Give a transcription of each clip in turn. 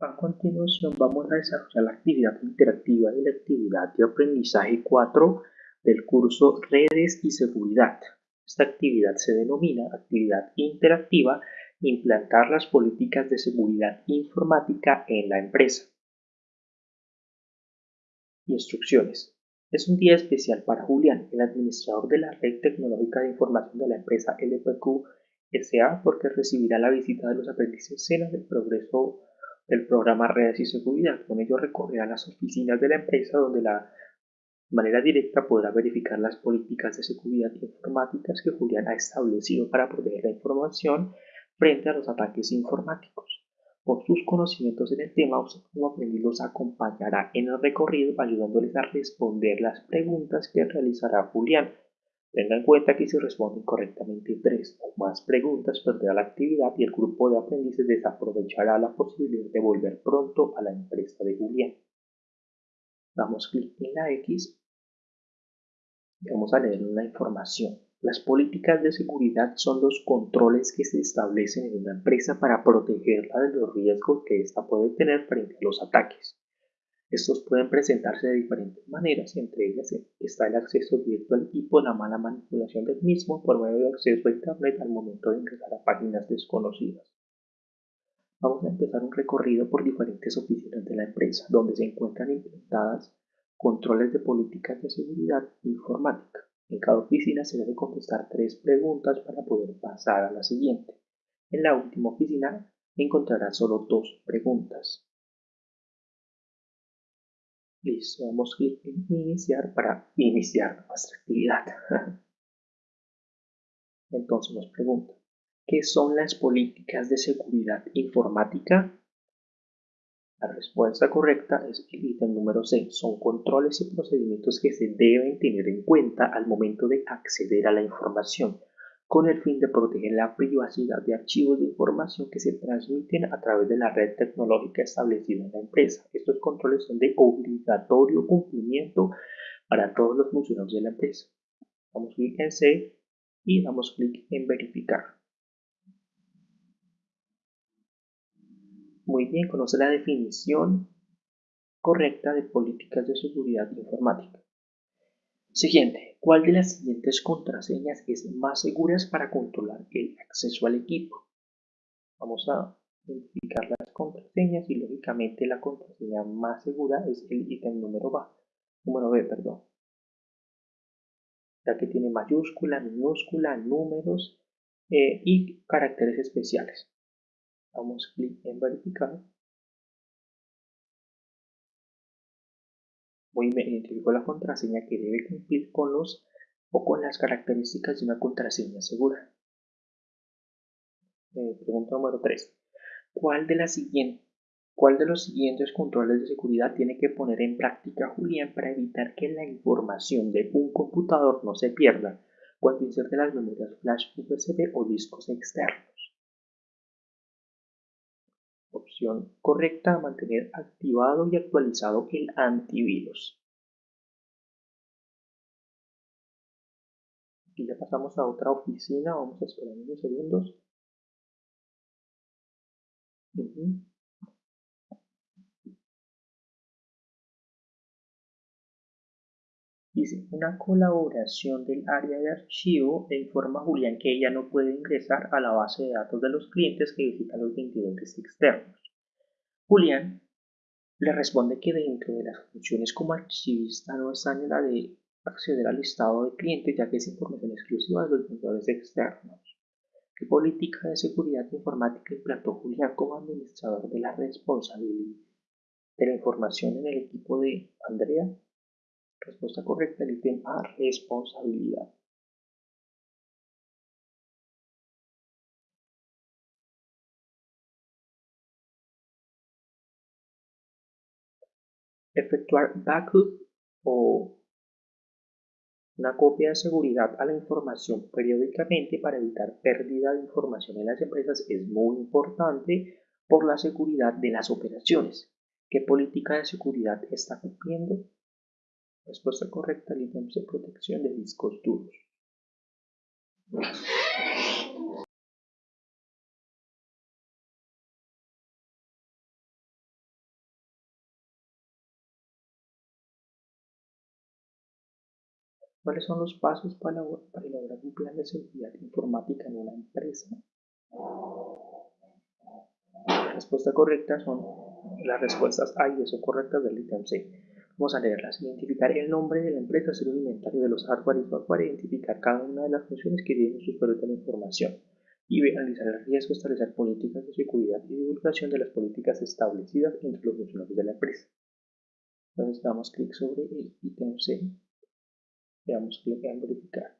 A continuación vamos a desarrollar la actividad interactiva y la actividad de aprendizaje 4 del curso Redes y Seguridad. Esta actividad se denomina actividad interactiva implantar las políticas de seguridad informática en la empresa. Instrucciones. Es un día especial para Julián, el administrador de la Red Tecnológica de Información de la empresa LPQ SA, porque recibirá la visita de los aprendices Sena del Progreso el programa Redes y Seguridad. Con ello recorrerá las oficinas de la empresa donde la manera directa podrá verificar las políticas de seguridad informáticas que Julián ha establecido para proteger la información frente a los ataques informáticos. Por sus conocimientos en el tema, usted como aprendiz los acompañará en el recorrido ayudándoles a responder las preguntas que realizará Julián Tenga en cuenta que si responden correctamente tres o más preguntas, perderá la actividad y el grupo de aprendices desaprovechará la posibilidad de volver pronto a la empresa de Julián. Damos clic en la X y vamos a leer una información. Las políticas de seguridad son los controles que se establecen en una empresa para protegerla de los riesgos que ésta puede tener frente a los ataques. Estos pueden presentarse de diferentes maneras, entre ellas está el acceso directo al equipo, la mala manipulación del mismo por medio de acceso a Internet al momento de ingresar a páginas desconocidas. Vamos a empezar un recorrido por diferentes oficinas de la empresa, donde se encuentran implementadas controles de políticas de seguridad informática. En cada oficina se debe contestar tres preguntas para poder pasar a la siguiente. En la última oficina encontrará solo dos preguntas. Listo, damos clic en iniciar para iniciar nuestra actividad. Entonces nos pregunta, ¿qué son las políticas de seguridad informática? La respuesta correcta es el ítem número 6. Son controles y procedimientos que se deben tener en cuenta al momento de acceder a la información con el fin de proteger la privacidad de archivos de información que se transmiten a través de la red tecnológica establecida en la empresa. Estos controles son de obligatorio cumplimiento para todos los funcionarios de la empresa. Damos clic en C y damos clic en verificar. Muy bien, conoce la definición correcta de políticas de seguridad informática. Siguiente, ¿cuál de las siguientes contraseñas es más segura para controlar el acceso al equipo? Vamos a identificar las contraseñas y lógicamente la contraseña más segura es el ítem número B, número B, perdón. Ya que tiene mayúscula, minúscula, números eh, y caracteres especiales. Damos clic en verificar Bien, identificó la contraseña que debe cumplir con los o con las características de una contraseña segura. Eh, pregunta número 3. ¿Cuál de, ¿Cuál de los siguientes controles de seguridad tiene que poner en práctica Julián para evitar que la información de un computador no se pierda cuando inserte las memorias flash USB o discos externos? Opción correcta, mantener activado y actualizado el antivirus. Y ya pasamos a otra oficina, vamos a esperar unos segundos. Dice, una colaboración del área de archivo e informa a Julián que ella no puede ingresar a la base de datos de los clientes que visitan los vendedores externos. Julián le responde que dentro de las funciones como archivista no está en la de acceder al listado de clientes ya que es información exclusiva de los vendedores externos. ¿Qué política de seguridad informática implantó Julián como administrador de la responsabilidad de la información en el equipo de Andrea? Respuesta correcta, el ítem A, responsabilidad. Efectuar backup o una copia de seguridad a la información periódicamente para evitar pérdida de información en las empresas es muy importante por la seguridad de las operaciones. ¿Qué política de seguridad está cumpliendo? Respuesta correcta al ítem de protección de discos duros. ¿Cuáles son los pasos para, elaborar un plan de seguridad informática en una empresa? La respuesta correcta son las respuestas A y B correctas del ítem C. Vamos a leerlas. Identificar el nombre de la empresa, hacer un inventario de los hardware y software, identificar cada una de las funciones que tienen sus de la información y analizar el riesgo, establecer políticas de seguridad y divulgación de las políticas establecidas entre los funcionarios de la empresa. Entonces damos clic sobre el ítem C y damos clic en verificar.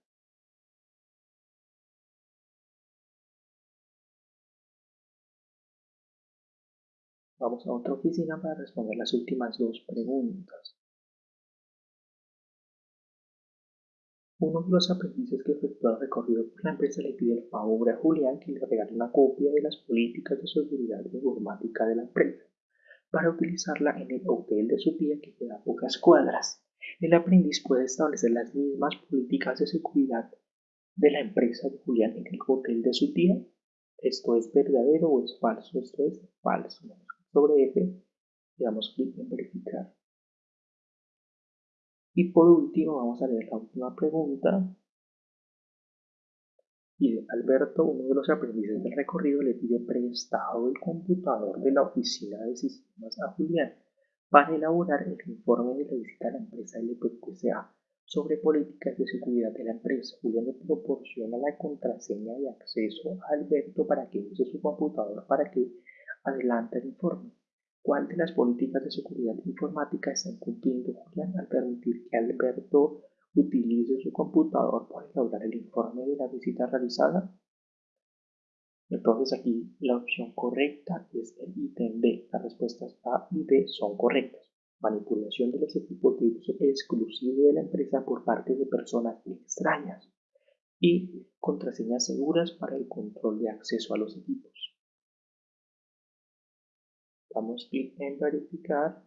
Vamos a otra oficina para responder las últimas dos preguntas. Uno de los aprendices que efectúa el recorrido por la empresa le pide el favor a Julián que le regale una copia de las políticas de seguridad informática de la empresa para utilizarla en el hotel de su tía que queda a pocas cuadras. El aprendiz puede establecer las mismas políticas de seguridad de la empresa de Julián en el hotel de su tía. ¿Esto es verdadero o es falso? Esto es falso sobre F y damos clic en verificar. Y por último vamos a leer la última pregunta. Y Alberto, uno de los aprendices del recorrido, le pide prestado el computador de la oficina de sistemas a Julián para elaborar el informe de la visita a la empresa LPQSA sobre políticas de seguridad de la empresa. Julián le proporciona la contraseña de acceso a Alberto para que use su computador para que adelante el informe. ¿Cuál de las políticas de seguridad informática está cumpliendo Julián al permitir que Alberto utilice su computador para elaborar el informe de la visita realizada? Entonces aquí la opción correcta es el ítem B. Las respuestas A y B son correctas. Manipulación de los equipos de uso exclusivo de la empresa por parte de personas extrañas. Y contraseñas seguras para el control de acceso a los equipos. Damos clic en verificar.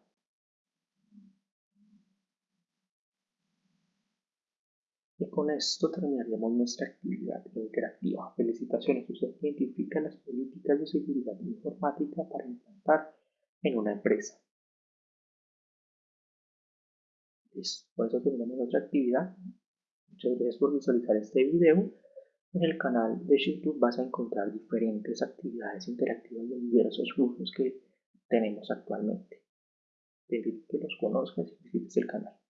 Y con esto terminaríamos nuestra actividad interactiva. Felicitaciones, usted identifica las políticas de seguridad informática para implantar en una empresa. Por eso terminamos nuestra actividad. Muchas gracias por visualizar este video. En el canal de YouTube vas a encontrar diferentes actividades interactivas de diversos grupos que tenemos actualmente. Te invito que los conozcas y visites el canal.